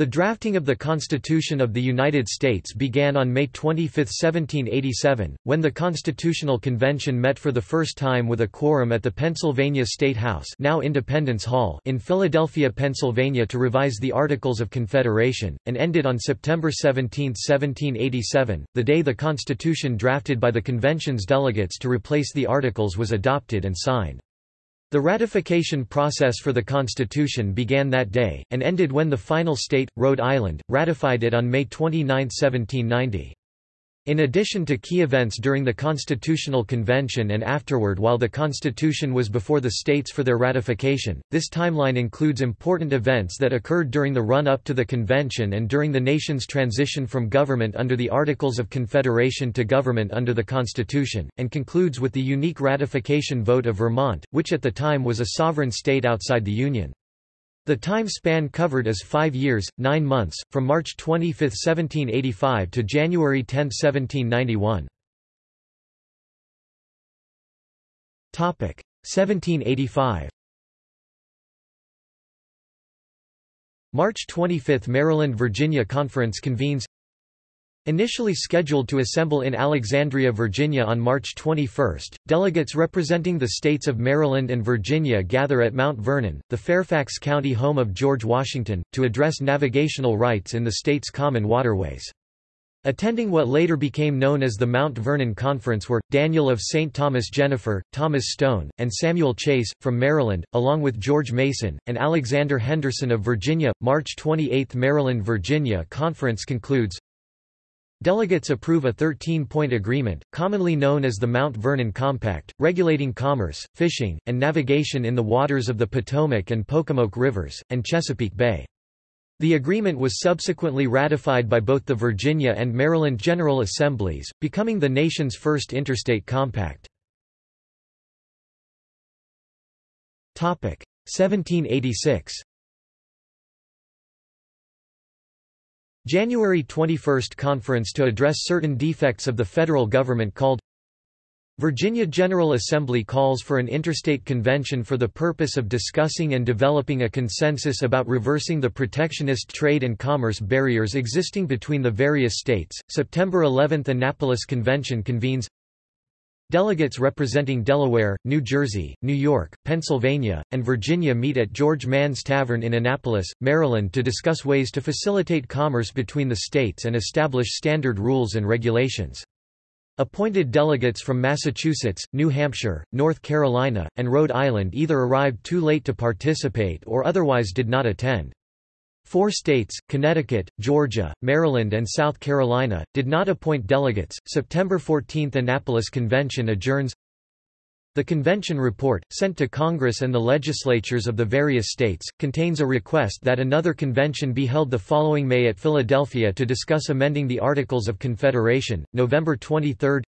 The drafting of the Constitution of the United States began on May 25, 1787, when the Constitutional Convention met for the first time with a quorum at the Pennsylvania State House now Independence Hall in Philadelphia, Pennsylvania to revise the Articles of Confederation, and ended on September 17, 1787, the day the Constitution drafted by the Convention's delegates to replace the Articles was adopted and signed. The ratification process for the Constitution began that day, and ended when the final state, Rhode Island, ratified it on May 29, 1790. In addition to key events during the Constitutional Convention and afterward while the Constitution was before the states for their ratification, this timeline includes important events that occurred during the run-up to the convention and during the nation's transition from government under the Articles of Confederation to government under the Constitution, and concludes with the unique ratification vote of Vermont, which at the time was a sovereign state outside the Union. The time span covered is five years, nine months, from March 25, 1785 to January 10, 1791. 1785 March 25 – Maryland-Virginia Conference convenes Initially scheduled to assemble in Alexandria, Virginia on March 21, delegates representing the states of Maryland and Virginia gather at Mount Vernon, the Fairfax County home of George Washington, to address navigational rights in the state's common waterways. Attending what later became known as the Mount Vernon Conference were, Daniel of St. Thomas Jenifer, Thomas Stone, and Samuel Chase, from Maryland, along with George Mason, and Alexander Henderson of Virginia. March 28 Maryland-Virginia Conference concludes Delegates approve a 13-point agreement, commonly known as the Mount Vernon Compact, regulating commerce, fishing, and navigation in the waters of the Potomac and Pocomoke Rivers, and Chesapeake Bay. The agreement was subsequently ratified by both the Virginia and Maryland General Assemblies, becoming the nation's first interstate compact. 1786 January 21 conference to address certain defects of the federal government called Virginia General Assembly calls for an interstate convention for the purpose of discussing and developing a consensus about reversing the protectionist trade and commerce barriers existing between the various states. September 11 Annapolis Convention convenes Delegates representing Delaware, New Jersey, New York, Pennsylvania, and Virginia meet at George Mann's Tavern in Annapolis, Maryland to discuss ways to facilitate commerce between the states and establish standard rules and regulations. Appointed delegates from Massachusetts, New Hampshire, North Carolina, and Rhode Island either arrived too late to participate or otherwise did not attend. Four states, Connecticut, Georgia, Maryland and South Carolina, did not appoint delegates. September 14 Annapolis Convention adjourns The convention report, sent to Congress and the legislatures of the various states, contains a request that another convention be held the following May at Philadelphia to discuss amending the Articles of Confederation. November 23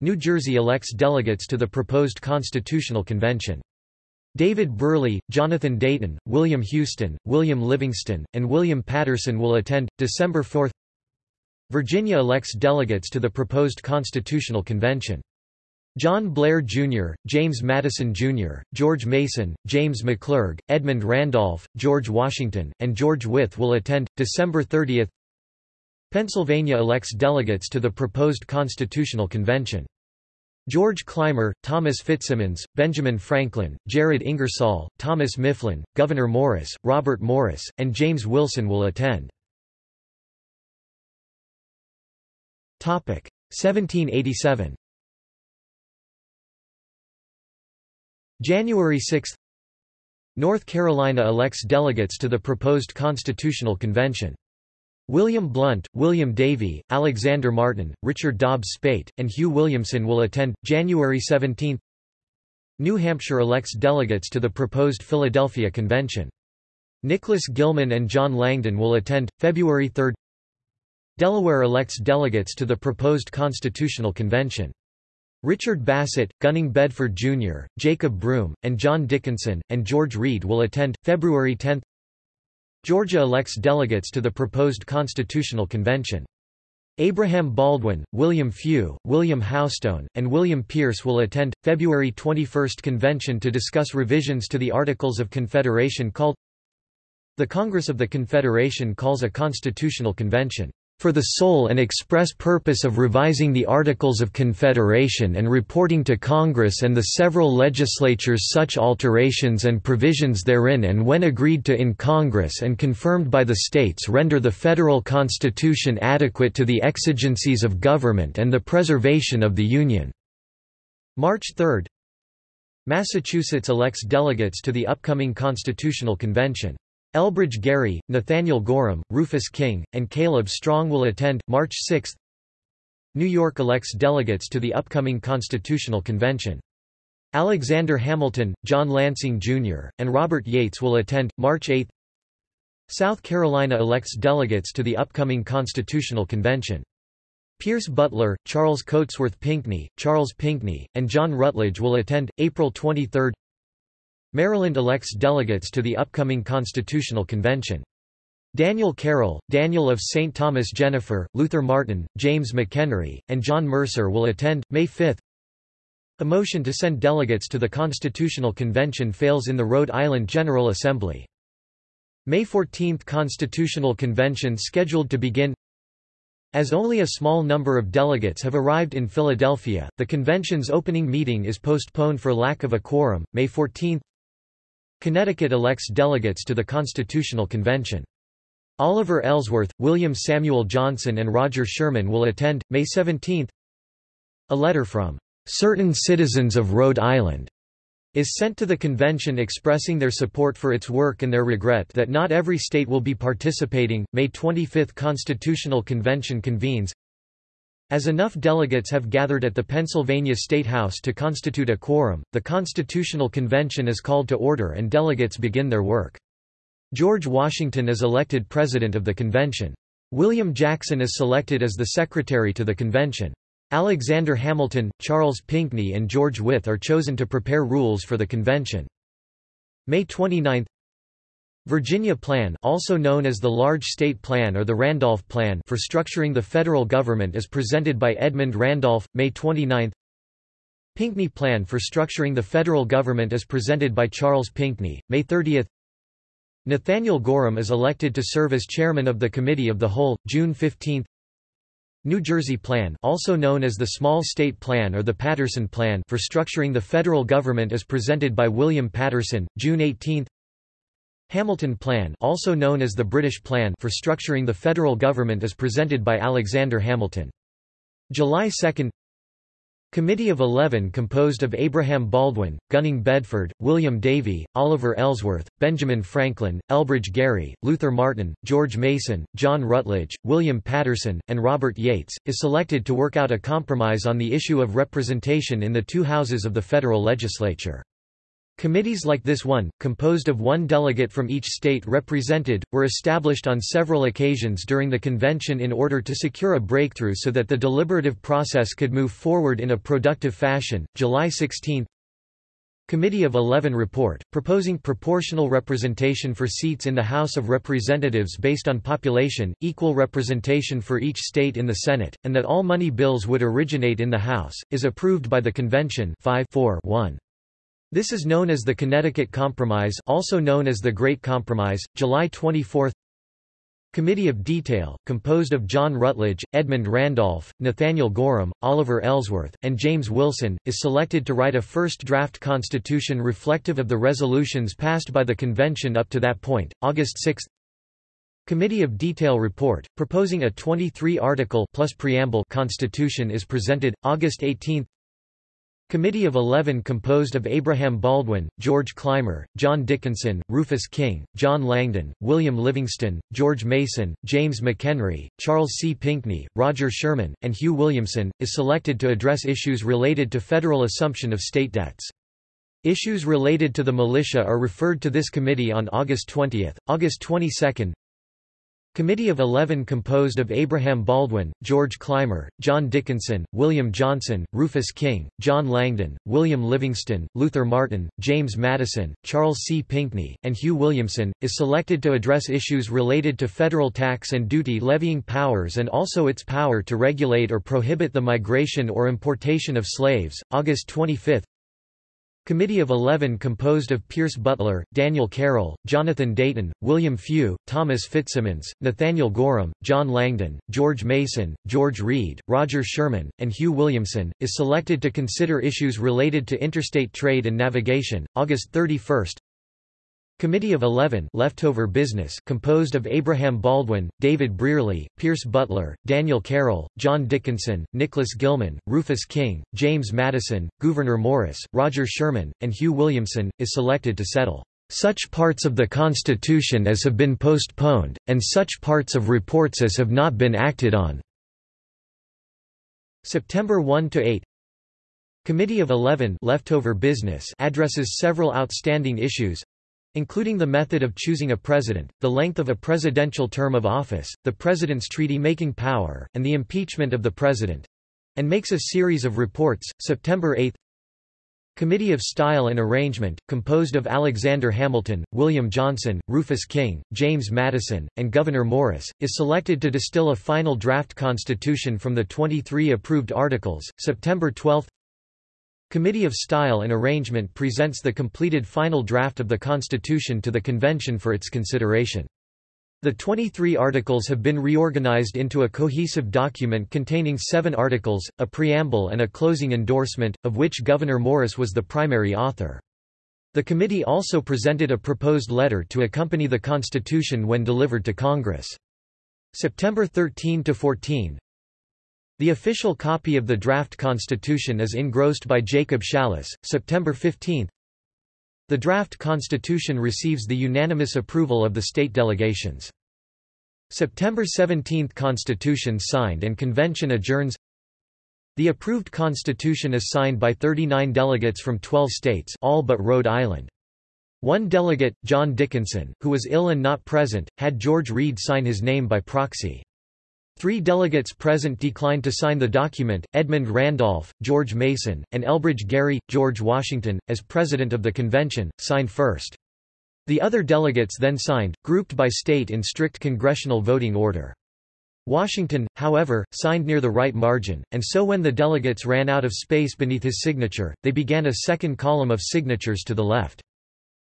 New Jersey elects delegates to the proposed Constitutional Convention. David Brearley, Jonathan Dayton, William Houston, William Livingston, and William Paterson will attend. December 4 Virginia elects delegates to the proposed Constitutional Convention. John Blair, Jr., James Madison, Jr., George Mason, James McClurg, Edmund Randolph, George Washington, and George Wythe will attend. December 30 Pennsylvania elects delegates to the proposed Constitutional Convention. George Clymer, Thomas FitzSimons, Benjamin Franklin, Jared Ingersoll, Thomas Mifflin, Gouverneur Morris, Robert Morris, and James Wilson will attend. 1787 January 6 North Carolina elects delegates to the proposed Constitutional Convention. William Blount, William Davie, Alexander Martin, Richard Dobbs Speight, and Hugh Williamson will attend. January 17 New Hampshire elects delegates to the proposed Philadelphia Convention. Nicholas Gilman and John Langdon will attend. February 3 Delaware elects delegates to the proposed Constitutional Convention. Richard Bassett, Gunning Bedford Jr., Jacob Broom, and John Dickinson, and George Read will attend. February 10 Georgia elects delegates to the proposed Constitutional Convention. Abraham Baldwin, William Few, William Houstoun, and William Pierce will attend. February 21 convention to discuss revisions to the Articles of Confederation called The Congress of the Confederation calls a constitutional convention for the sole and express purpose of revising the Articles of Confederation and reporting to Congress and the several legislatures such alterations and provisions therein and when agreed to in Congress and confirmed by the states render the federal constitution adequate to the exigencies of government and the preservation of the Union." March 3 Massachusetts elects delegates to the upcoming Constitutional Convention. Elbridge Gerry, Nathaniel Gorham, Rufus King, and Caleb Strong will attend. March 6 New York elects delegates to the upcoming Constitutional Convention. Alexander Hamilton, John Lansing Jr., and Robert Yates will attend. March 8 South Carolina elects delegates to the upcoming Constitutional Convention. Pierce Butler, Charles Cotesworth Pinckney, Charles Pinckney, and John Rutledge will attend. April 23 Maryland elects delegates to the upcoming Constitutional Convention. Daniel Carroll, Daniel of St. Thomas Jenifer, Luther Martin, James McHenry, and John Mercer will attend, May 5. A motion to send delegates to the Constitutional Convention fails in the Rhode Island General Assembly. May 14 Constitutional Convention scheduled to begin As only a small number of delegates have arrived in Philadelphia, the convention's opening meeting is postponed for lack of a quorum, May 14 Connecticut elects delegates to the Constitutional Convention. Oliver Ellsworth, William Samuel Johnson and Roger Sherman will attend, May 17 A letter from "...certain citizens of Rhode Island." is sent to the convention expressing their support for its work and their regret that not every state will be participating. May 25 Constitutional Convention convenes as enough delegates have gathered at the Pennsylvania State House to constitute a quorum, the Constitutional Convention is called to order and delegates begin their work. George Washington is elected president of the convention. William Jackson is selected as the secretary to the convention. Alexander Hamilton, Charles Pinckney and George Wythe are chosen to prepare rules for the convention. May 29 Virginia Plan also known as the Large State Plan or the Randolph Plan for structuring the federal government as presented by Edmund Randolph, May 29 Pinckney Plan for structuring the federal government as presented by Charles Pinckney, May 30 Nathaniel Gorham is elected to serve as chairman of the Committee of the Whole, June 15 New Jersey Plan also known as the Small State Plan or the Paterson Plan for structuring the federal government as presented by William Paterson, June 18 Hamilton Plan also known as the British Plan for structuring the federal government as presented by Alexander Hamilton. July 2 Committee of Eleven composed of Abraham Baldwin, Gunning Bedford, William Davie, Oliver Ellsworth, Benjamin Franklin, Elbridge Gerry, Luther Martin, George Mason, John Rutledge, William Paterson, and Robert Yates, is selected to work out a compromise on the issue of representation in the two houses of the federal legislature. Committees like this one, composed of one delegate from each state represented, were established on several occasions during the convention in order to secure a breakthrough so that the deliberative process could move forward in a productive fashion. July 16 Committee of Eleven report, proposing proportional representation for seats in the House of Representatives based on population, equal representation for each state in the Senate, and that all money bills would originate in the House, is approved by the Convention 5 4 1. This is known as the Connecticut Compromise also known as the Great Compromise, July 24 Committee of Detail, composed of John Rutledge, Edmund Randolph, Nathaniel Gorham, Oliver Ellsworth, and James Wilson, is selected to write a first draft constitution reflective of the resolutions passed by the convention up to that point, August 6 Committee of Detail report, proposing a 23-article plus preamble constitution is presented, August 18 Committee of Eleven composed of Abraham Baldwin, George Clymer, John Dickinson, Rufus King, John Langdon, William Livingston, George Mason, James McHenry, Charles C. Pinckney, Roger Sherman, and Hugh Williamson, is selected to address issues related to federal assumption of state debts. Issues related to the militia are referred to this committee on August 20. August 22 Committee of Eleven composed of Abraham Baldwin, George Clymer, John Dickinson, William Johnson, Rufus King, John Langdon, William Livingston, Luther Martin, James Madison, Charles C. Pinckney, and Hugh Williamson, is selected to address issues related to federal tax and duty levying powers and also its power to regulate or prohibit the migration or importation of slaves. August 25 Committee of Eleven composed of Pierce Butler, Daniel Carroll, Jonathan Dayton, William Few, Thomas FitzSimons, Nathaniel Gorham, John Langdon, George Mason, George Read, Roger Sherman, and Hugh Williamson, is selected to consider issues related to interstate trade and navigation. August 31 Committee of Eleven leftover business composed of Abraham Baldwin, David Brearley, Pierce Butler, Daniel Carroll, John Dickinson, Nicholas Gilman, Rufus King, James Madison, Gouverneur Morris, Roger Sherman, and Hugh Williamson, is selected to settle. Such parts of the Constitution as have been postponed, and such parts of reports as have not been acted on." September 1–8 Committee of Eleven leftover business addresses several outstanding issues, including the method of choosing a president, the length of a presidential term of office, the president's treaty-making power, and the impeachment of the president, and makes a series of reports. September 8 Committee of Style and Arrangement, composed of Alexander Hamilton, William Johnson, Rufus King, James Madison, and Gouverneur Morris, is selected to distill a final draft constitution from the 23 approved articles. September 12 Committee of Style and Arrangement presents the completed final draft of the Constitution to the Convention for its consideration. The 23 articles have been reorganized into a cohesive document containing seven articles, a preamble and a closing endorsement, of which Gouverneur Morris was the primary author. The committee also presented a proposed letter to accompany the Constitution when delivered to Congress. September 13–14 the official copy of the draft constitution is engrossed by Jacob Shallus, September 15. The draft constitution receives the unanimous approval of the state delegations. September 17 – Constitution signed and convention adjourns The approved constitution is signed by 39 delegates from 12 states all but Rhode Island. One delegate, John Dickinson, who was ill and not present, had George Read sign his name by proxy. Three delegates present declined to sign the document, Edmund Randolph, George Mason, and Elbridge Gerry. George Washington, as president of the convention, signed first. The other delegates then signed, grouped by state in strict congressional voting order. Washington, however, signed near the right margin, and so when the delegates ran out of space beneath his signature, they began a second column of signatures to the left.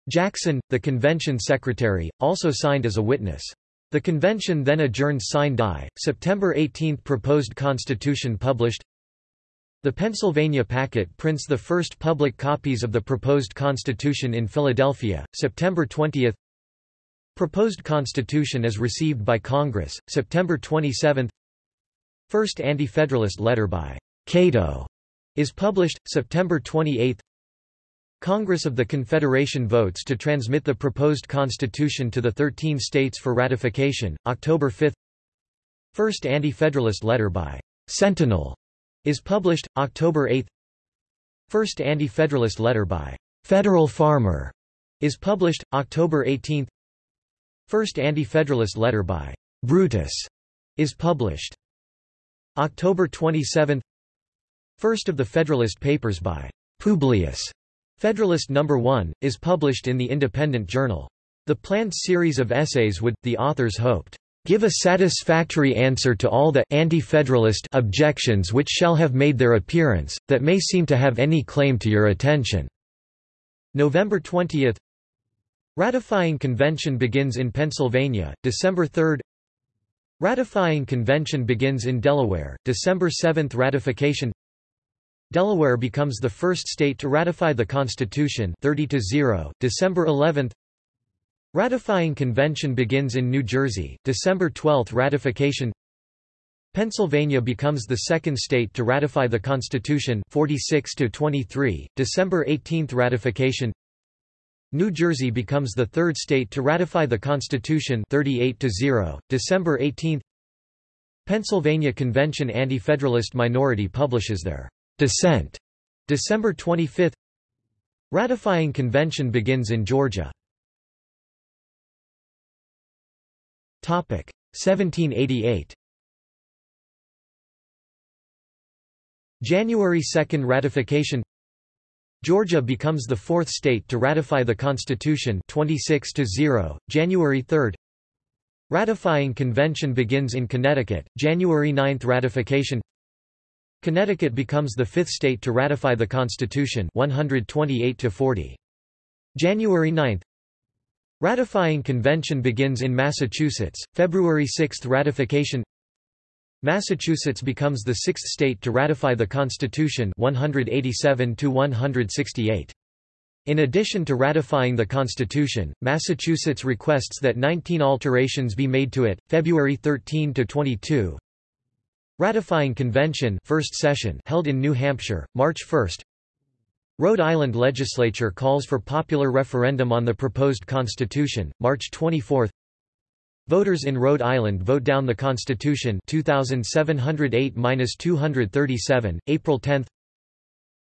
Jackson, the convention secretary, also signed as a witness. The convention then adjourned sine die. September 18 Proposed constitution published. The Pennsylvania Packet prints the first public copies of the proposed constitution in Philadelphia, September 20 Proposed constitution is received by Congress, September 27 First Anti-Federalist letter by Cato is published, September 28 Congress of the Confederation votes to transmit the proposed constitution to the 13 states for ratification, October 5 First Anti-Federalist letter by Centinel is published, October 8 First Anti-Federalist letter by Federal Farmer is published, October 18 First Anti-Federalist letter by Brutus is published. October 27 First of the Federalist Papers by Publius Federalist No. 1, is published in the Independent Journal. The planned series of essays would, the authors hoped, give a satisfactory answer to all the anti-federalist objections which shall have made their appearance, that may seem to have any claim to your attention." November 20 Ratifying convention begins in Pennsylvania, December 3 Ratifying convention begins in Delaware, December 7 Ratification Delaware becomes the first state to ratify the Constitution 30 to 0, December 11 Ratifying convention begins in New Jersey, December 12 Ratification. Pennsylvania becomes the second state to ratify the Constitution 46 to 23, December 18 Ratification. New Jersey becomes the third state to ratify the Constitution 38 to 0, December 18 Pennsylvania Convention Anti-Federalist minority publishes their Dissent, December 25 Ratifying convention begins in Georgia. 1788 January 2 ratification. Georgia becomes the fourth state to ratify the Constitution 26 to 0, January 3 Ratifying convention begins in Connecticut, January 9 ratification Connecticut becomes the fifth state to ratify the Constitution 128 to 40. January 9 Ratifying convention begins in Massachusetts, February 6 ratification Massachusetts becomes the sixth state to ratify the Constitution 187 to 168. In addition to ratifying the Constitution, Massachusetts requests that 19 alterations be made to it, February 13 to 22. Ratifying convention first session held in New Hampshire, March 1. Rhode Island legislature calls for popular referendum on the proposed constitution, March 24. Voters in Rhode Island vote down the Constitution 2708-237, April 10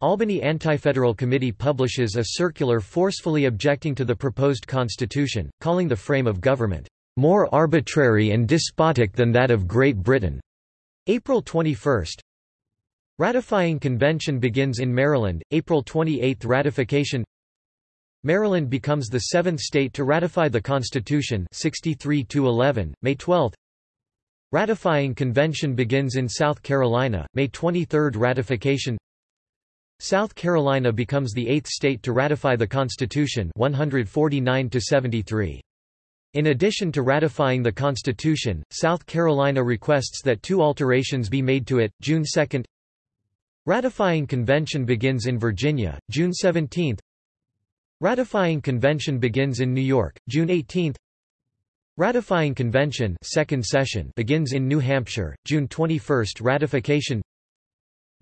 Albany Anti-Federal Committee publishes a circular forcefully objecting to the proposed constitution, calling the frame of government, "...more arbitrary and despotic than that of Great Britain." April 21 Ratifying convention begins in Maryland, April 28 ratification. Maryland becomes the seventh state to ratify the Constitution 63 11, May 12 Ratifying convention begins in South Carolina, May 23 ratification. South Carolina becomes the eighth state to ratify the Constitution 149 73. In addition to ratifying the Constitution, South Carolina requests that two alterations be made to it, June 2 Ratifying convention begins in Virginia, June 17 Ratifying convention begins in New York, June 18. Ratifying convention second session begins in New Hampshire, June 21. Ratification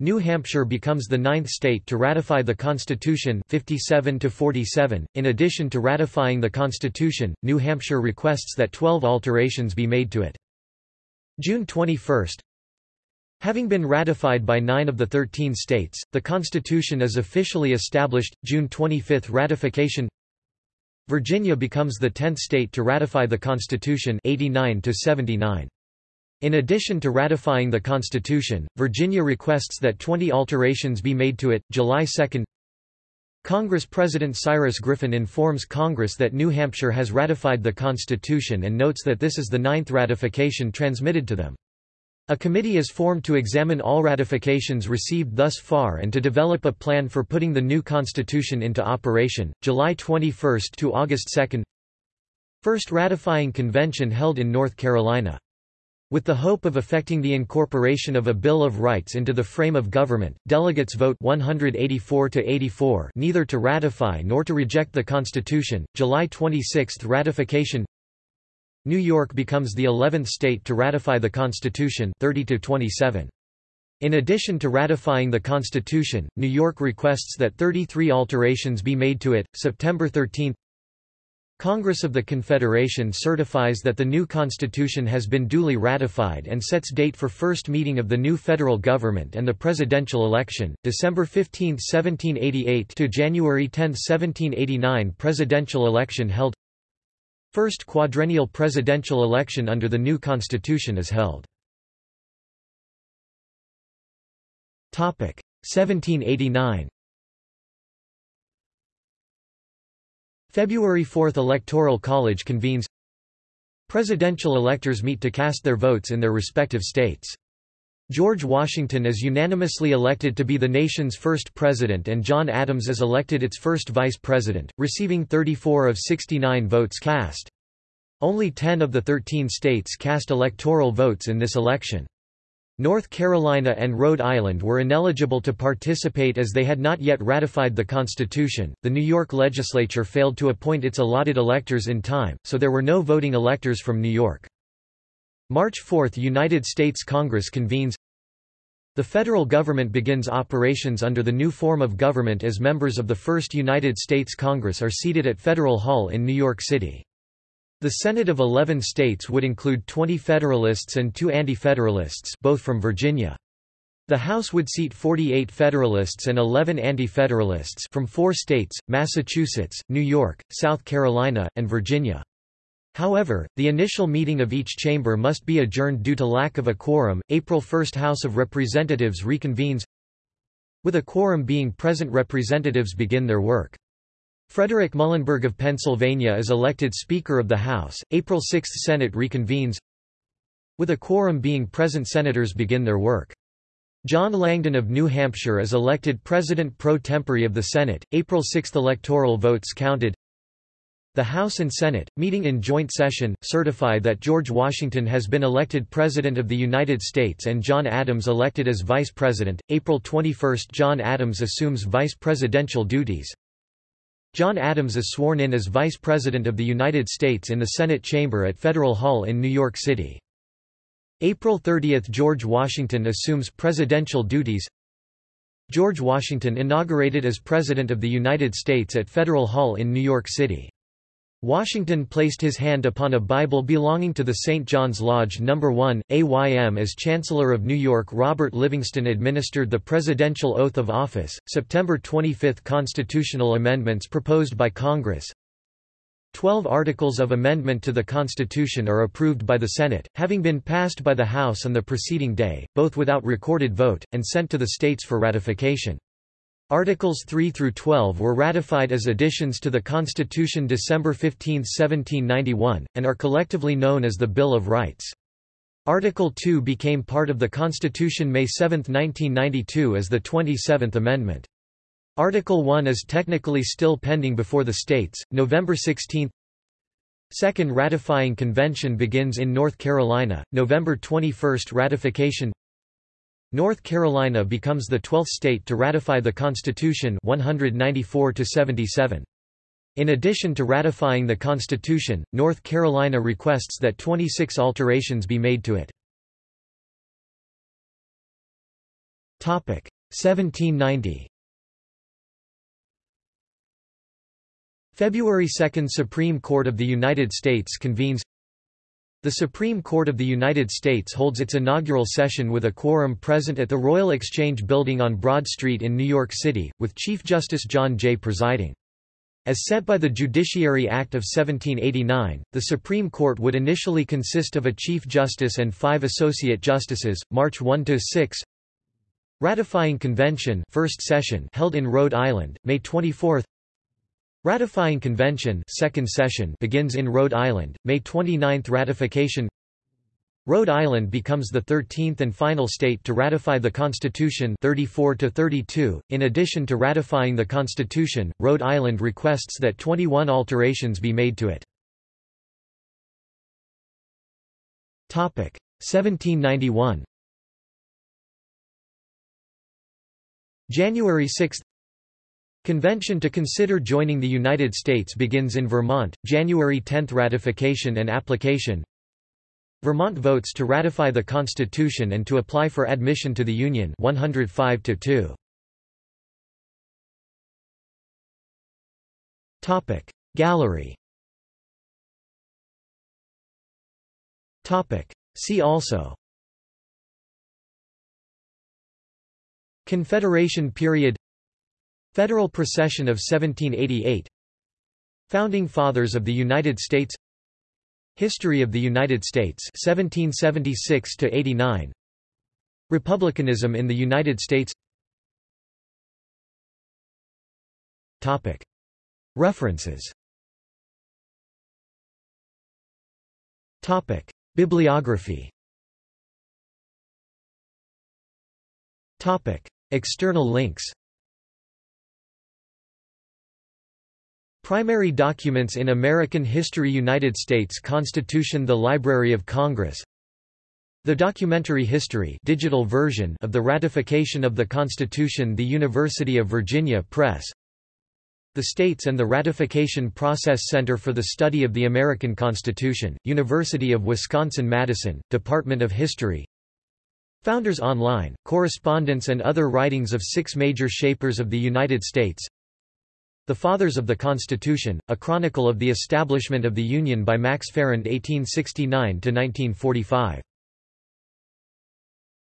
New Hampshire becomes the ninth state to ratify the Constitution 57 to 47. In addition to ratifying the Constitution, New Hampshire requests that 12 alterations be made to it. June 21. Having been ratified by nine of the 13 states, the Constitution is officially established, June 25 ratification Virginia becomes the 10th state to ratify the Constitution 89 -79. In addition to ratifying the Constitution, Virginia requests that 20 alterations be made to it, July 2 Congress President Cyrus Griffin informs Congress that New Hampshire has ratified the Constitution and notes that this is the ninth ratification transmitted to them. A committee is formed to examine all ratifications received thus far and to develop a plan for putting the new constitution into operation. July 21 to August 2. First ratifying convention held in North Carolina. With the hope of effecting the incorporation of a Bill of Rights into the frame of government, delegates vote 184 to 84 neither to ratify nor to reject the Constitution. July 26 ratification New York becomes the 11th state to ratify the Constitution 30 to 27. In addition to ratifying the Constitution, New York requests that 33 alterations be made to it. September 13 Congress of the Confederation certifies that the new Constitution has been duly ratified and sets date for first meeting of the new federal government and the presidential election, December 15, 1788 to January 10, 1789 presidential election held First quadrennial presidential election under the new constitution is held. 1789 February 4 Electoral College convenes Presidential electors meet to cast their votes in their respective states. George Washington is unanimously elected to be the nation's first president and John Adams is elected its first vice president, receiving 34 of 69 votes cast. Only 10 of the 13 states cast electoral votes in this election. North Carolina and Rhode Island were ineligible to participate as they had not yet ratified the Constitution. The New York legislature failed to appoint its allotted electors in time, so there were no voting electors from New York. March 4 United States Congress convenes The federal government begins operations under the new form of government as members of the First United States Congress are seated at Federal Hall in New York City. The Senate of 11 states would include 20 Federalists and two Anti-Federalists both from Virginia. The House would seat 48 Federalists and 11 Anti-Federalists from four states, Massachusetts, New York, South Carolina, and Virginia. However, the initial meeting of each chamber must be adjourned due to lack of a quorum. April 1 House of Representatives reconvenes. With a quorum being present representatives begin their work. Frederick Muhlenberg of Pennsylvania is elected Speaker of the House. April 6 Senate reconvenes. With a quorum being present senators begin their work. John Langdon of New Hampshire is elected President pro tempore of the Senate. April 6 electoral votes counted. The House and Senate, meeting in joint session, certify that George Washington has been elected President of the United States and John Adams elected as Vice President. April 21 John Adams assumes vice presidential duties. John Adams is sworn in as Vice President of the United States in the Senate chamber at Federal Hall in New York City. April 30 – George Washington assumes presidential duties George Washington inaugurated as President of the United States at Federal Hall in New York City. Washington placed his hand upon a Bible belonging to the St. John's Lodge No. 1, AYM as Chancellor of New York Robert Livingston administered the presidential oath of office. September 25 Constitutional amendments proposed by Congress Twelve articles of amendment to the Constitution are approved by the Senate, having been passed by the House on the preceding day, both without recorded vote, and sent to the states for ratification. Articles 3 through 12 were ratified as additions to the Constitution December 15, 1791, and are collectively known as the Bill of Rights. Article 2 became part of the Constitution May 7, 1992 as the 27th Amendment. Article 1 is technically still pending before the states. November 16 Second ratifying convention begins in North Carolina, November 21 ratification North Carolina becomes the 12th state to ratify the Constitution 194 -77. In addition to ratifying the Constitution, North Carolina requests that 26 alterations be made to it. 1790 February 2 Supreme Court of the United States convenes The Supreme Court of the United States holds its inaugural session with a quorum present at the Royal Exchange Building on Broad Street in New York City, with Chief Justice John Jay presiding. As set by the Judiciary Act of 1789, the Supreme Court would initially consist of a Chief Justice and five Associate Justices, March 1–6 Ratifying Convention first session held in Rhode Island, May 24 Ratifying Convention second session begins in Rhode Island, May 29 ratification Rhode Island becomes the 13th and final state to ratify the Constitution 34 to 32. In addition to ratifying the Constitution, Rhode Island requests that 21 alterations be made to it. Topic 1791. January 6 Convention to consider joining the United States begins in Vermont, January 10 ratification and application. Vermont votes to ratify the Constitution and to apply for admission to the Union 105 to 2. Topic. Gallery. Topic. See also. Confederation period Federal Procession of 1788 Founding Fathers of the United States. History of the United States 1776 to 89 Republicanism in the United States. Topic. References. Topic. Bibliography. Topic. External links Primary documents in American history United States Constitution The Library of Congress. The documentary history digital version of the ratification of the Constitution The University of Virginia Press. The States and the Ratification Process Center for the Study of the American Constitution, University of Wisconsin-Madison, Department of History. Founders Online, correspondence and other writings of six major shapers of the United States the Fathers of the Constitution, a chronicle of the establishment of the Union by Max Farrand 1869–1945.